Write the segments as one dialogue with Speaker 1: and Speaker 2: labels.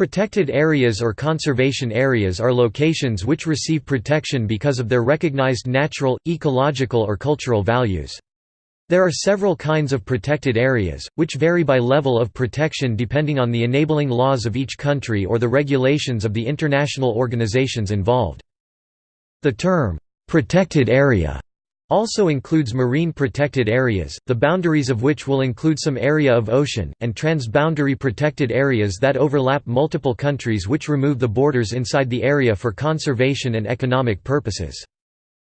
Speaker 1: Protected areas or conservation areas are locations which receive protection because of their recognized natural, ecological or cultural values. There are several kinds of protected areas, which vary by level of protection depending on the enabling laws of each country or the regulations of the international organizations involved. The term, "'protected area' also includes marine protected areas, the boundaries of which will include some area of ocean, and transboundary protected areas that overlap multiple countries which remove the borders inside the area for conservation and economic purposes.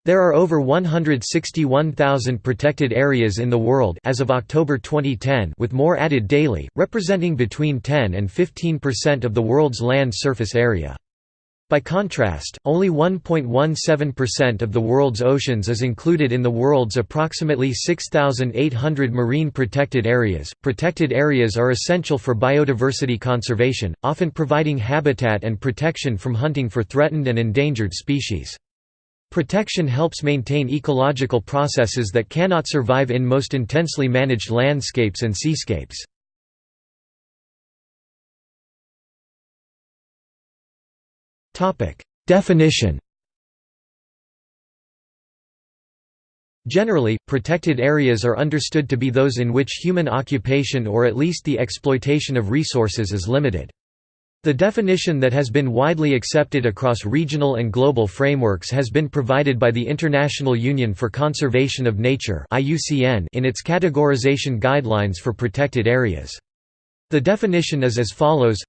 Speaker 1: There are over 161,000 protected areas in the world as of October 2010 with more added daily, representing between 10 and 15% of the world's land surface area. By contrast, only 1.17% of the world's oceans is included in the world's approximately 6,800 marine protected areas. Protected areas are essential for biodiversity conservation, often providing habitat and protection from hunting for threatened and endangered species. Protection helps maintain ecological processes that cannot survive in most intensely managed landscapes and seascapes. Definition Generally, protected areas are understood to be those in which human occupation or at least the exploitation of resources is limited. The definition that has been widely accepted across regional and global frameworks has been provided by the International Union for Conservation of Nature in its categorization guidelines for protected areas. The definition is as follows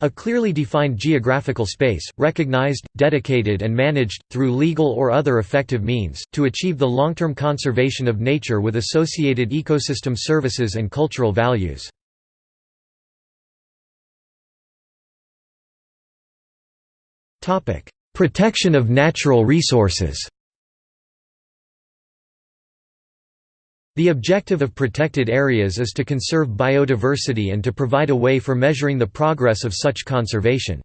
Speaker 1: a clearly defined geographical space, recognized, dedicated and managed, through legal or other effective means, to achieve the long-term conservation of nature with associated ecosystem services and cultural values. Protection of natural resources The objective of protected areas is to conserve biodiversity and to provide a way for measuring the progress of such conservation.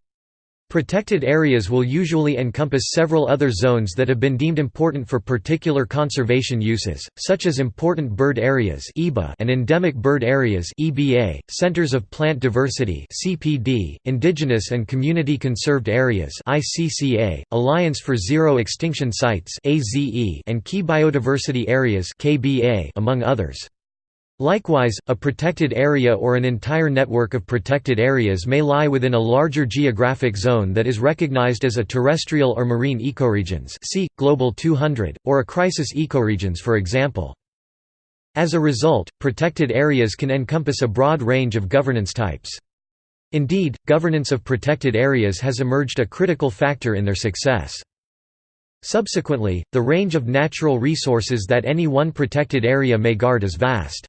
Speaker 1: Protected areas will usually encompass several other zones that have been deemed important for particular conservation uses, such as important bird areas and endemic bird areas centers of plant diversity indigenous and community conserved areas Alliance for Zero Extinction Sites and key biodiversity areas among others. Likewise, a protected area or an entire network of protected areas may lie within a larger geographic zone that is recognized as a terrestrial or marine ecoregions see, Global 200, or a crisis ecoregions for example. As a result, protected areas can encompass a broad range of governance types. Indeed, governance of protected areas has emerged a critical factor in their success. Subsequently, the range of natural resources that any one protected area may guard is vast.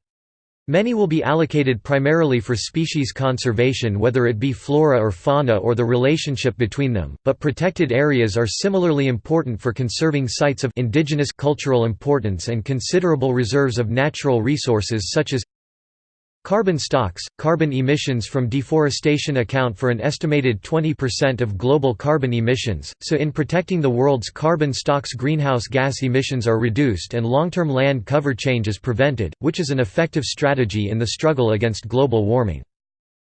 Speaker 1: Many will be allocated primarily for species conservation whether it be flora or fauna or the relationship between them, but protected areas are similarly important for conserving sites of indigenous cultural importance and considerable reserves of natural resources such as Carbon stocks – Carbon emissions from deforestation account for an estimated 20% of global carbon emissions, so in protecting the world's carbon stocks greenhouse gas emissions are reduced and long-term land cover change is prevented, which is an effective strategy in the struggle against global warming.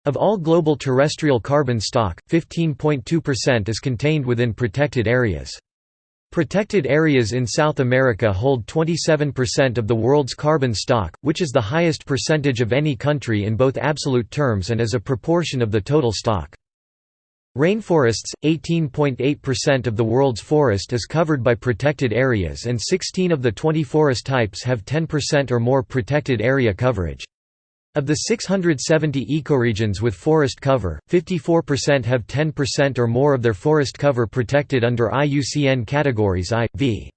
Speaker 1: Of all global terrestrial carbon stock, 15.2% is contained within protected areas. Protected areas in South America hold 27% of the world's carbon stock, which is the highest percentage of any country in both absolute terms and as a proportion of the total stock. Rainforests, 18.8% of the world's forest is covered by protected areas and 16 of the 20 forest types have 10% or more protected area coverage. Of the 670 ecoregions with forest cover, 54% have 10% or more of their forest cover protected under IUCN categories I, V.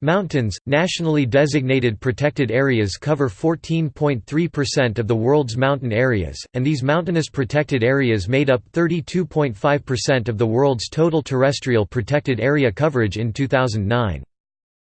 Speaker 1: Mountains, nationally designated protected areas cover 14.3% of the world's mountain areas, and these mountainous protected areas made up 32.5% of the world's total terrestrial protected area coverage in 2009.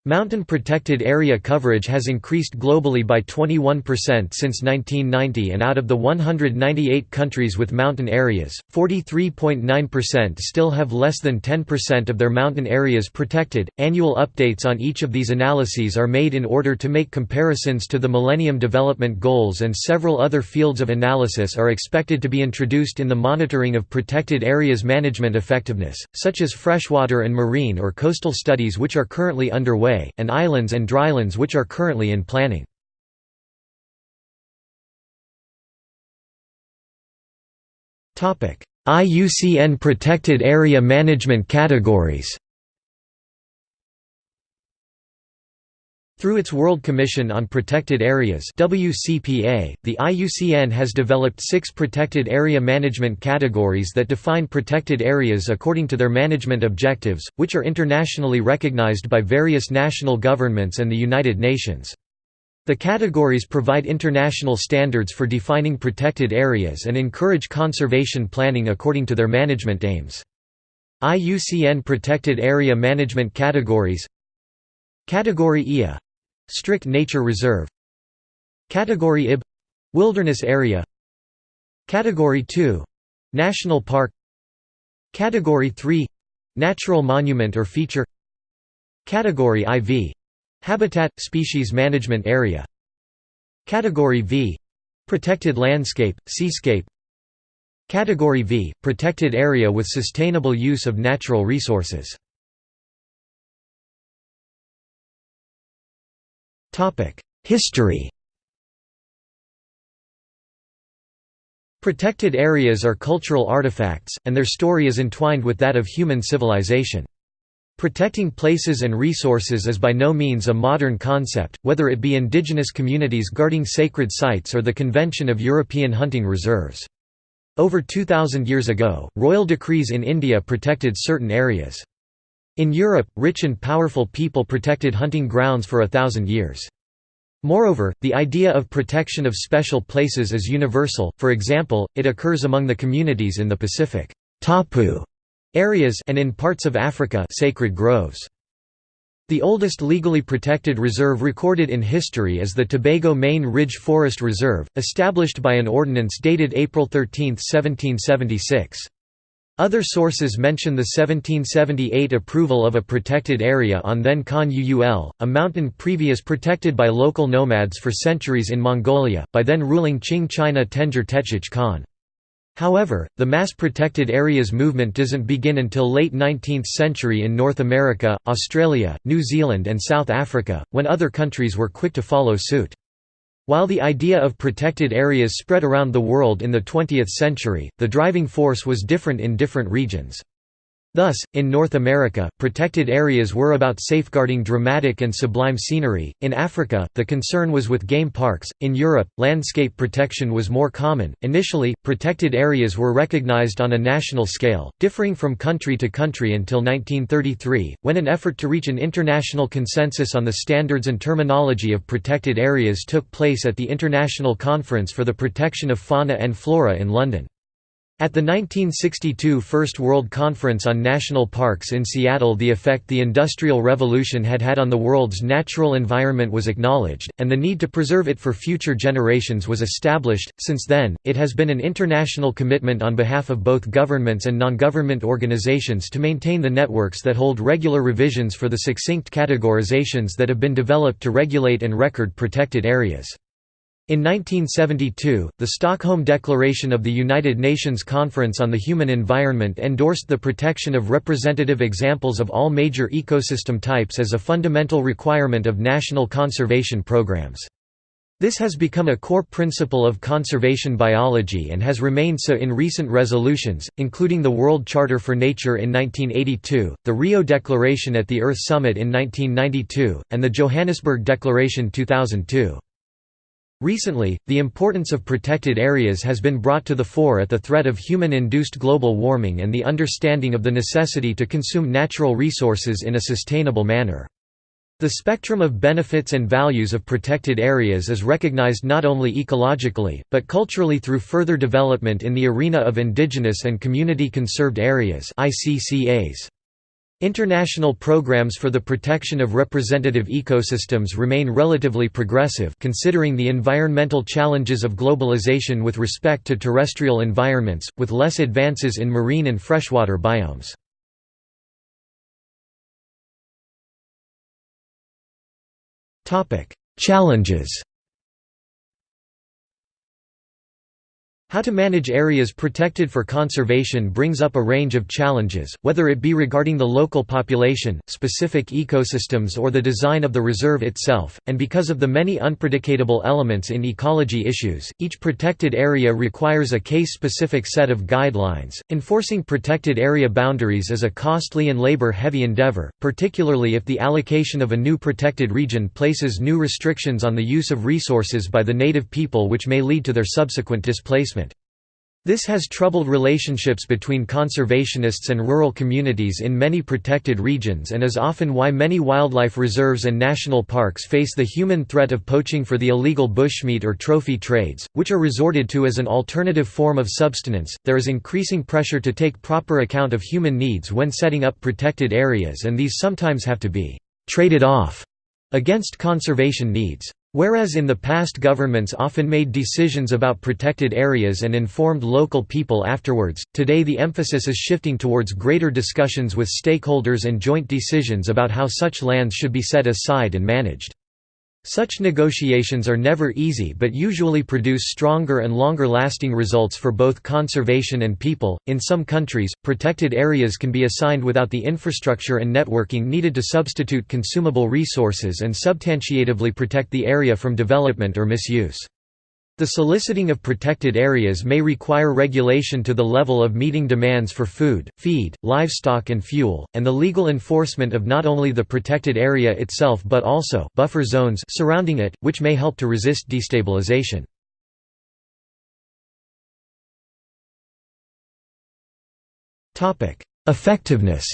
Speaker 1: Mountain protected area coverage has increased globally by 21% since 1990 and out of the 198 countries with mountain areas, 43.9% still have less than 10% of their mountain areas protected. Annual updates on each of these analyses are made in order to make comparisons to the Millennium Development Goals and several other fields of analysis are expected to be introduced in the monitoring of protected areas management effectiveness, such as freshwater and marine or coastal studies which are currently underway and islands and drylands which are currently in planning. IUCN Protected Area Management Categories Through its World Commission on Protected Areas WCPA, the IUCN has developed six protected area management categories that define protected areas according to their management objectives, which are internationally recognized by various national governments and the United Nations. The categories provide international standards for defining protected areas and encourage conservation planning according to their management aims. IUCN Protected Area Management Categories Category IA Strict Nature Reserve. Category IB — Wilderness Area. Category 2 — National Park. Category 3 — Natural Monument or Feature. Category IV — Habitat – Species Management Area. Category V — Protected Landscape, Seascape. Category V – Protected Area with Sustainable Use of Natural Resources History Protected areas are cultural artifacts, and their story is entwined with that of human civilization. Protecting places and resources is by no means a modern concept, whether it be indigenous communities guarding sacred sites or the Convention of European Hunting Reserves. Over 2,000 years ago, royal decrees in India protected certain areas. In Europe, rich and powerful people protected hunting grounds for a thousand years. Moreover, the idea of protection of special places is universal, for example, it occurs among the communities in the Pacific tapu areas and in parts of Africa sacred groves. The oldest legally protected reserve recorded in history is the Tobago Main Ridge Forest Reserve, established by an ordinance dated April 13, 1776. Other sources mention the 1778 approval of a protected area on then Khan Uul, a mountain previous protected by local nomads for centuries in Mongolia, by then ruling Qing China Tengger Techich Khan. However, the mass protected areas movement doesn't begin until late 19th century in North America, Australia, New Zealand and South Africa, when other countries were quick to follow suit. While the idea of protected areas spread around the world in the 20th century, the driving force was different in different regions. Thus, in North America, protected areas were about safeguarding dramatic and sublime scenery, in Africa, the concern was with game parks, in Europe, landscape protection was more common. Initially, protected areas were recognized on a national scale, differing from country to country until 1933, when an effort to reach an international consensus on the standards and terminology of protected areas took place at the International Conference for the Protection of Fauna and Flora in London. At the 1962 First World Conference on National Parks in Seattle the effect the Industrial Revolution had had on the world's natural environment was acknowledged, and the need to preserve it for future generations was established. Since then, it has been an international commitment on behalf of both governments and non-government organizations to maintain the networks that hold regular revisions for the succinct categorizations that have been developed to regulate and record protected areas. In 1972, the Stockholm Declaration of the United Nations Conference on the Human Environment endorsed the protection of representative examples of all major ecosystem types as a fundamental requirement of national conservation programs. This has become a core principle of conservation biology and has remained so in recent resolutions, including the World Charter for Nature in 1982, the Rio Declaration at the Earth Summit in 1992, and the Johannesburg Declaration 2002. Recently, the importance of protected areas has been brought to the fore at the threat of human-induced global warming and the understanding of the necessity to consume natural resources in a sustainable manner. The spectrum of benefits and values of protected areas is recognized not only ecologically, but culturally through further development in the arena of indigenous and community conserved areas. International programs for the protection of representative ecosystems remain relatively progressive considering the environmental challenges of globalization with respect to terrestrial environments, with less advances in marine and freshwater biomes. Challenges How to manage areas protected for conservation brings up a range of challenges, whether it be regarding the local population, specific ecosystems or the design of the reserve itself, and because of the many unpredictable elements in ecology issues, each protected area requires a case-specific set of guidelines. Enforcing protected area boundaries is a costly and labor-heavy endeavor, particularly if the allocation of a new protected region places new restrictions on the use of resources by the native people which may lead to their subsequent displacement. This has troubled relationships between conservationists and rural communities in many protected regions and is often why many wildlife reserves and national parks face the human threat of poaching for the illegal bushmeat or trophy trades, which are resorted to as an alternative form of subsistence. There is increasing pressure to take proper account of human needs when setting up protected areas, and these sometimes have to be traded off against conservation needs. Whereas in the past governments often made decisions about protected areas and informed local people afterwards, today the emphasis is shifting towards greater discussions with stakeholders and joint decisions about how such lands should be set aside and managed. Such negotiations are never easy but usually produce stronger and longer lasting results for both conservation and people. In some countries, protected areas can be assigned without the infrastructure and networking needed to substitute consumable resources and substantiatively protect the area from development or misuse. The soliciting of protected areas may require regulation to the level of meeting demands for food, feed, livestock and fuel, and the legal enforcement of not only the protected area itself but also buffer zones surrounding it, which may help to resist destabilization. Effectiveness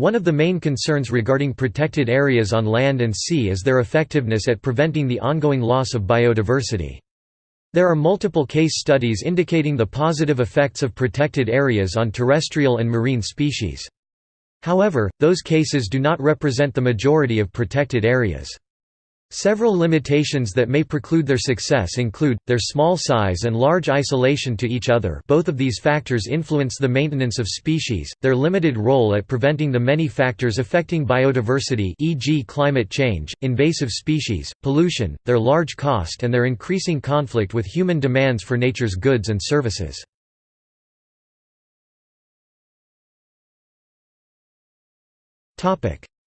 Speaker 1: One of the main concerns regarding protected areas on land and sea is their effectiveness at preventing the ongoing loss of biodiversity. There are multiple case studies indicating the positive effects of protected areas on terrestrial and marine species. However, those cases do not represent the majority of protected areas. Several limitations that may preclude their success include, their small size and large isolation to each other both of these factors influence the maintenance of species, their limited role at preventing the many factors affecting biodiversity e.g. climate change, invasive species, pollution, their large cost and their increasing conflict with human demands for nature's goods and services.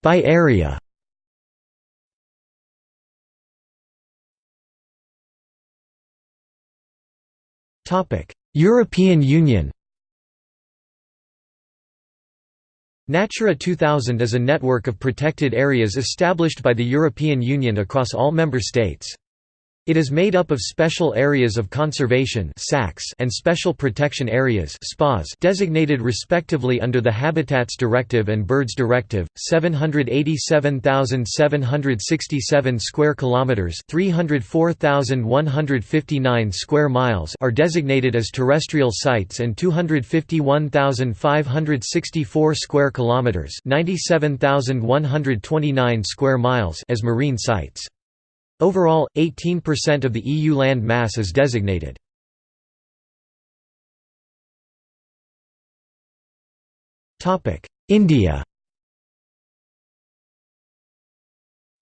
Speaker 1: By area European Union Natura 2000 is a network of protected areas established by the European Union across all member states. It is made up of Special Areas of Conservation and Special Protection Areas designated respectively under the Habitats Directive and Birds Directive. 787,767 square kilometers, 304,159 square miles are designated as terrestrial sites and 251,564 square kilometers, 97,129 square miles as marine sites. Overall, 18% of the EU land mass is designated. India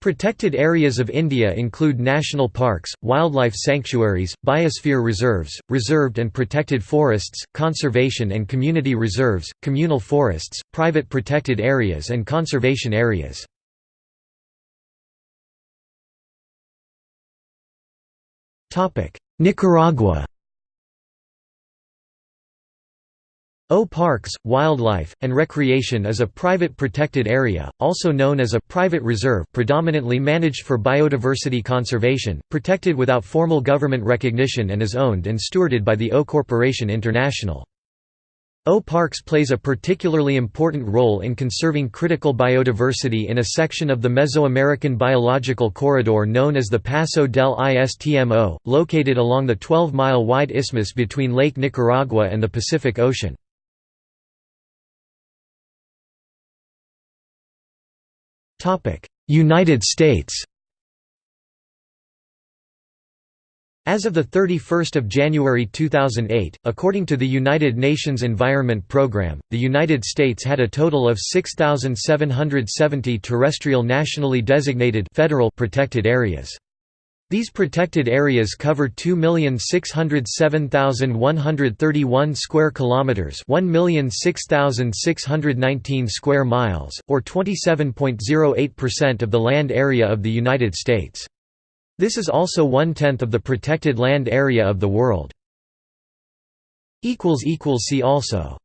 Speaker 1: Protected areas of India include national parks, wildlife sanctuaries, biosphere reserves, reserved and protected forests, conservation and community reserves, communal forests, private protected areas and conservation areas. Nicaragua O Parks, Wildlife, and Recreation is a private protected area, also known as a private reserve predominantly managed for biodiversity conservation, protected without formal government recognition and is owned and stewarded by the O Corporation International. O Parks plays a particularly important role in conserving critical biodiversity in a section of the Mesoamerican biological corridor known as the Paso del Istmo, located along the 12-mile-wide isthmus between Lake Nicaragua and the Pacific Ocean. United States As of 31 January 2008, according to the United Nations Environment Programme, the United States had a total of 6,770 terrestrial nationally designated federal protected areas. These protected areas cover 2,607,131 square kilometers, 1,006,619 square miles, or 27.08% of the land area of the United States. This is also one-tenth of the protected land area of the world. See also